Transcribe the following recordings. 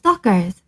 Stalkers.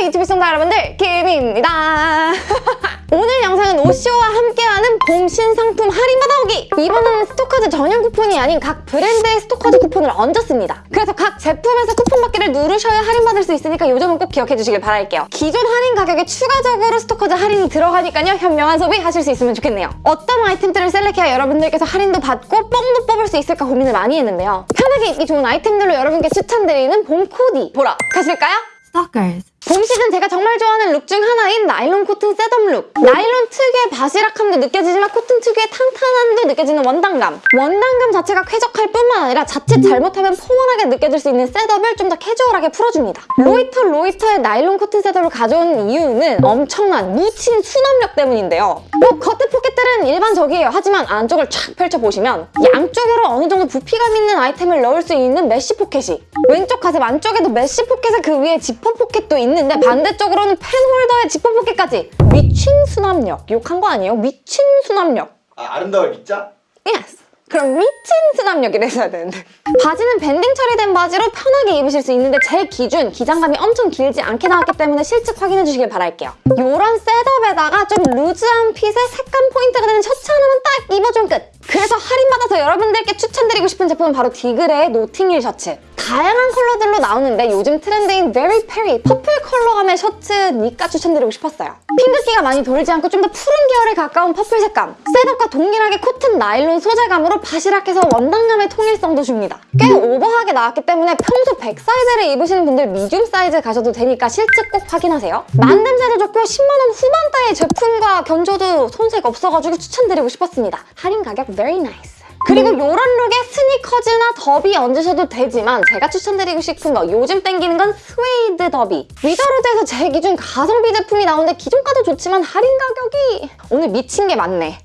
안녕하세요 유튜브 시청자 여러분들. 김입니다. 오늘 영상은 오쇼와 함께하는 봄 신상품 할인 받아오기. 이번에는 스토커즈 전용 쿠폰이 아닌 각 브랜드의 스토커즈 쿠폰을 얹었습니다. 그래서 각 제품에서 쿠폰 받기를 누르셔야 할인 받을 수 있으니까 이 점은 꼭 기억해 주시길 바랄게요. 기존 할인 가격에 추가적으로 스토커즈 할인이 들어가니까요. 현명한 소비 하실 수 있으면 좋겠네요. 어떤 아이템들을 select해야 여러분들께서 할인도 받고 뽕도 뽑을 수 있을까 고민을 많이 했는데요. 편하게 입기 좋은 아이템들로 여러분께 추천드리는 봄 코디. 보러 가실까요? Stalkers. 봄 시즌 제가 정말 좋아하는 룩 중 하나인 나일론 코튼 setup 룩. 나일론 특유의 바시락함도 느껴지지만 코튼 특유의 탕탕함도 느껴지는 원단감. 원단감 자체가 쾌적할 뿐만 아니라 자칫 잘못하면 formal하게 느껴질 수 있는 setup을 좀 더 캐주얼하게 풀어줍니다. 로이터 로이터의 나일론 코튼 setup을 가져온 이유는 엄청난 미친 수납력 때문인데요. 뭐 겉에 포켓들은 일반적이에요. 하지만 안쪽을 쫙 펼쳐보시면 양쪽으로 어느 정도 부피감 있는 아이템을 넣을 수 있는 mesh 포켓이 왼쪽 가슴 안쪽에도 mesh 포켓에 그 위에 지퍼 포켓도 있는 데 반대쪽으로는 펜 홀더에 지퍼 포켓까지. 미친 수납력. 욕한 거 아니에요? 미친 수납력. 아, 아름다울 미자? yes 그럼 미친 수납력이라 해야 되는데. 바지는 banding 처리된 바지로 편하게 입으실 수 있는데 제 기준 기장감이 엄청 길지 않게 나왔기 때문에 실측 확인해 주시길 바랄게요. 이런 setup에다가 좀 loose한 fit에 색감 포인트가 되는 셔츠 하나만 딱 입어주면 끝 그래서 할인받아서 여러분들께 추천드리고 싶은 제품은 바로 디그레의 노팅힐 셔츠 다양한 컬러들로 나오는데 요즘 트렌드인 Very Peri purple 컬러감의 셔츠 니까 추천드리고 싶었어요. 핑크기가 많이 돌지 않고 좀 더 푸른 계열에 가까운 purple 색감 setup과 동일하게 코튼 나일론 소재감으로 바시락해서 원단감의 통일성도 줍니다. 꽤 오버하게 나왔기 때문에 평소 100 사이즈를 입으시는 분들 medium 사이즈 가셔도 되니까 실측 꼭 확인하세요. 만듦새도 좋고 10만원 후반대의 제품과 견줘도 손색 없어가지고 추천드리고 싶었습니다. 할인 가격 very nice. 그리고 이런 룩에 스니커즈나 더비 얹으셔도 되지만 제가 추천드리고 싶은 거 요즘 땡기는 건 스웨이드 더비 위더로드에서 제 기준 가성비 제품이 나오는데 기존가도 좋지만 할인 가격이 오늘 미친 게 많네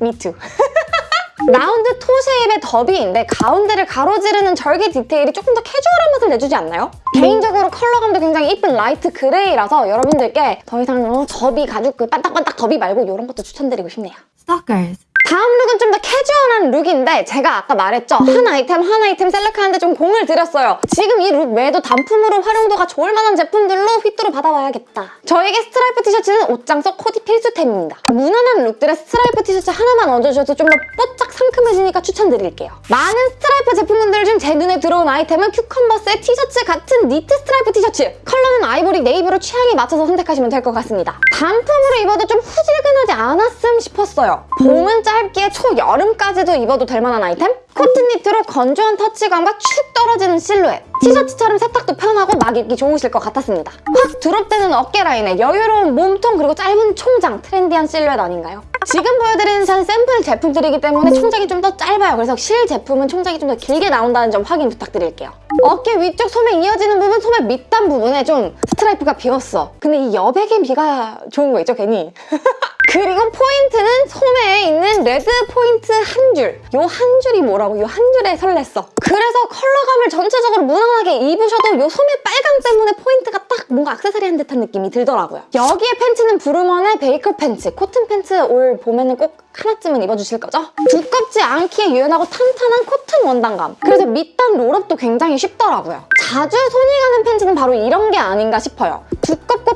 미투 round toe shape의 더비인데 가운데를 가로지르는 절개 디테일이 조금 더 캐주얼한 맛을 내주지 않나요? 개인적으로 컬러감도 굉장히 이쁜 light gray라서 여러분들께 더 이상 어, 더비 가죽 그 반딱반딱 더비 말고 이런 것도 추천드리고 싶네요 Stalkers. 다음 룩은 좀 더 캐주얼한 룩인데 제가 아까 말했죠? 한 아이템 한 아이템 select하는데 좀 공을 들였어요. 지금 이 룩 외에도 단품으로 활용도가 좋을 만한 제품들로 휘뚜루 받아와야겠다. 저에게 스트라이프 티셔츠는 옷장 속 코디 필수템입니다. 무난한 룩들에 스트라이프 티셔츠 하나만 얹어주셔도 좀더 뽀짝 상큼해지니까 추천드릴게요. 많은 스트라이프 제품군들 중 제 눈에 들어온 아이템은 큐컴버스의 티셔츠 같은 니트 스트라이프 티셔츠. 컬러는 아이보리 네이비로 취향에 맞춰서 선택하시면 될 것 같습니다. 단품으로 입어도 좀 후질근 하지 않았음 싶었어요. 봄은 짧기에 초여름까지도 입어도 될 만한 아이템? 코튼 니트로 건조한 터치감과 축 떨어지는 실루엣. 티셔츠처럼 세탁도 편하고 막 입기 좋으실 것 같았습니다. 확 drop되는 어깨 라인에 여유로운 몸통 그리고 짧은 총장 트렌디한 실루엣 아닌가요? 지금 보여드리는 전 샘플 제품들이기 때문에 총장이 좀 더 짧아요. 그래서 실 제품은 총장이 좀 더 길게 나온다는 점 확인 부탁드릴게요. 어깨 위쪽 소매 이어지는 부분 소매 밑단 부분에 좀 스트라이프가 비었어. 근데 이 여백의 미가 좋은 거 있죠 괜히 그리고 포인트는 소매에 있는 red 포인트 한 줄. 요 한 줄이 뭐라고? 요 한 줄에 설렜어. 그래서 컬러감을 전체적으로 무난하게 입으셔도 요 소매 빨강 때문에 포인트가 딱 뭔가 악세사리한 듯한 느낌이 들더라고요. 여기에 팬츠는 브루먼의 baker 팬츠. 코튼 팬츠 올 봄에는 꼭 하나쯤은 입어주실 거죠? 두껍지 않기에 유연하고 탄탄한 코튼 원단감. 그래서 밑단 roll-up도 굉장히 쉽더라고요. 자주 손이 가는 팬츠는 바로 이런 게 아닌가 싶어요.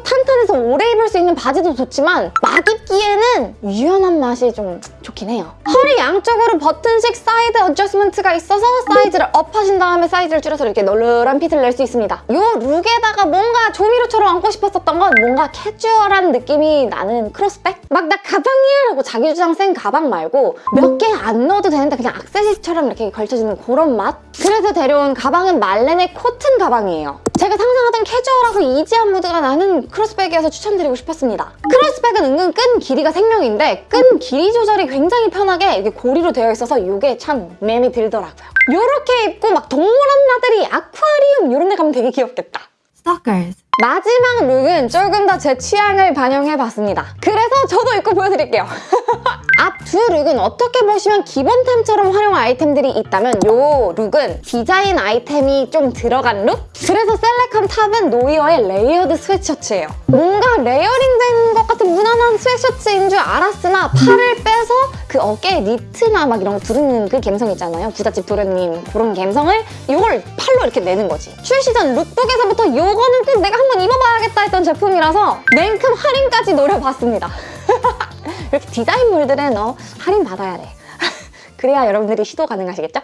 탄탄해서 오래 입을 수 있는 바지도 좋지만 막 입기에는 유연한 맛이 좀 좋긴 해요. 허리 양쪽으로 버튼식 side adjustment가 있어서 사이즈를 up하신 다음에 사이즈를 줄여서 이렇게 널널한 fit을 낼 수 있습니다. 이 룩에다가 뭔가 조미료처럼 얹고 싶었었던 건 뭔가 캐주얼한 느낌이 나는 크로스백? 막 나 가방이야! 라고 자기 주장 센 가방 말고 몇 개 안 넣어도 되는데 그냥 악세사리처럼 이렇게 걸쳐지는 그런 맛? 그래서 데려온 가방은 말렌의 코튼 가방이에요. 제가 상상하던 캐주얼하고 easy한 무드가 나는 크로스백이어서 추천드리고 싶었습니다. 크로스백은 은근 끈 길이가 생명인데 끈 길이 조절이 굉장히 편하게 이게 고리로 되어 있어서 이게 참 맴이 들더라고요. 이렇게 입고 막 동물원 나들이 아쿠아리움 이런 데 가면 되게 귀엽겠다. Stalkers. 마지막 룩은 조금 더 제 취향을 반영해봤습니다. 그래서 저도 입고 보여드릴게요. 앞 두 룩은 어떻게 보시면 기본템처럼 활용 아이템들이 있다면 이 룩은 디자인 아이템이 좀 들어간 룩? 그래서 select한 top은 노이어의 layered sweatshirt예요. 뭔가 layering된 것 같은 무난한 sweatshirt인 줄 알았으나 팔을 빼서 그그 어깨에 니트나 막 이런 거 두르는 그 감성 있잖아요. 부잣집 도련님 그런 감성을 이걸 팔로 이렇게 내는 거지. 출시 전 lookbook에서부터 요거는 꼭 내가 한번 입어봐야겠다 했던 제품이라서 냉큼 할인까지 노려봤습니다. 이렇게 디자인물들은 어, 할인 받아야 돼. 그래야 여러분들이 시도 가능하시겠죠?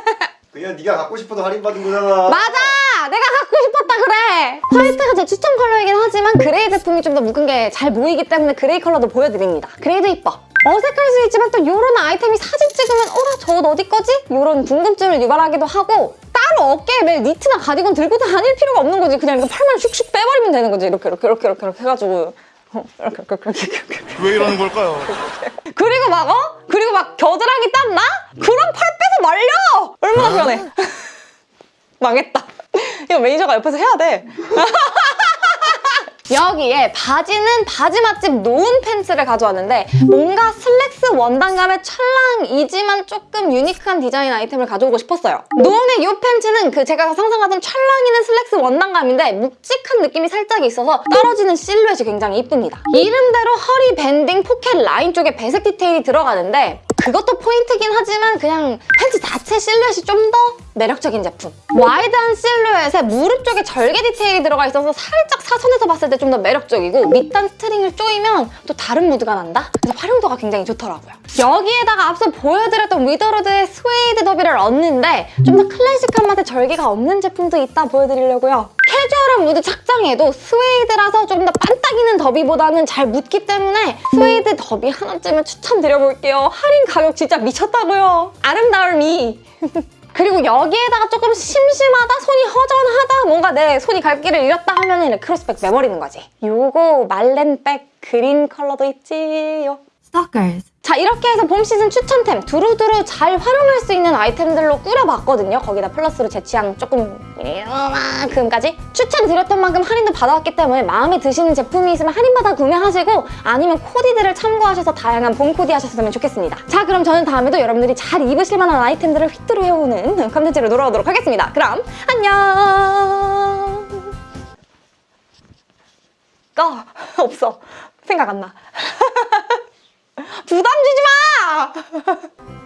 그냥 네가 갖고 싶어도 할인받은 거잖아. 맞아! 내가 갖고 싶었다 그래! 화이트가 제 추천 컬러이긴 하지만 gray 제품이 좀 더 묶은 게 잘 보이기 때문에 gray 컬러도 보여드립니다. gray도 이뻐. 어색할 수 있지만 또 이런 아이템이 사진 찍으면 어라 저옷 어디 거지? 이런 궁금증을 유발하기도 하고 따로 어깨에 매일 니트나 가디건 들고 다닐 필요가 없는 거지. 그냥 이거 팔만 슉슉 빼버리면 되는 거지. 이렇게 이렇게 이렇게 이렇게, 이렇게 해가지고 어, 이렇게 이렇게 이렇게 이렇게 이렇게 왜 이러는 걸까요? 그리고 막 어? 그리고 막 겨드랑이 땀 나? 그럼 팔 빼서 말려! 얼마나 편해. 망했다. 이거 매니저가 옆에서 해야 돼. 여기에 바지는 바지 맛집 노은 팬츠를 가져왔는데 뭔가 슬랙스 원단감의 찰랑이지만 조금 유니크한 디자인 아이템을 가져오고 싶었어요. 노은의 이 팬츠는 그 제가 상상하던 찰랑이는 슬랙스 원단감인데 묵직한 느낌이 살짝 있어서 떨어지는 실루엣이 굉장히 이쁩니다. 이름대로 허리 banding 포켓 라인 쪽에 배색 디테일이 들어가는데 그것도 포인트긴 하지만 그냥 팬츠 자체 실루엣이 좀 더 매력적인 제품. 와이드한 실루엣에 무릎 쪽에 절개 디테일이 들어가 있어서 살짝 사선에서 봤을 때좀 더 매력적이고 밑단 스트링을 조이면 또 다른 무드가 난다? 그래서 활용도가 굉장히 좋더라고요. 여기에다가 앞서 보여드렸던 위더로드의 스웨이드 derby를 얹는데 좀 더 클래식한 맛의 절개가 없는 제품도 있다 보여드리려고요. 캐주얼한 무드 착장에도 스웨이드라서 조금 더 반딱이는 derby보다는 잘 붙기 때문에 스웨이드 더비 하나쯤은 추천드려볼게요. 할인 가격 진짜 미쳤다고요. 아름다울 미. 그리고 여기에다가 조금 심심하다, 손이 허전하다, 뭔가 내 손이 갈 길을 잃었다 하면 크로스백 매버리는 거지. 요거 말렌백 그린 컬러도 있지요. Stalkers. 자 이렇게 해서 봄 시즌 추천템 두루두루 잘 활용할 수 있는 아이템들로 꾸려봤거든요. 거기다 플러스로 제 취향 조금 이만큼까지 추천드렸던 만큼 할인도 받아왔기 때문에 마음에 드시는 제품이 있으면 할인받아 구매하시고 아니면 코디들을 참고하셔서 다양한 봄 코디 하셨으면 좋겠습니다. 자 그럼 저는 다음에도 여러분들이 잘 입으실 만한 아이템들을 휘뚜루 해오는 컨텐츠로 돌아오도록 하겠습니다. 그럼 안녕 꺼 없어 생각 안 나. 부담 주지 마!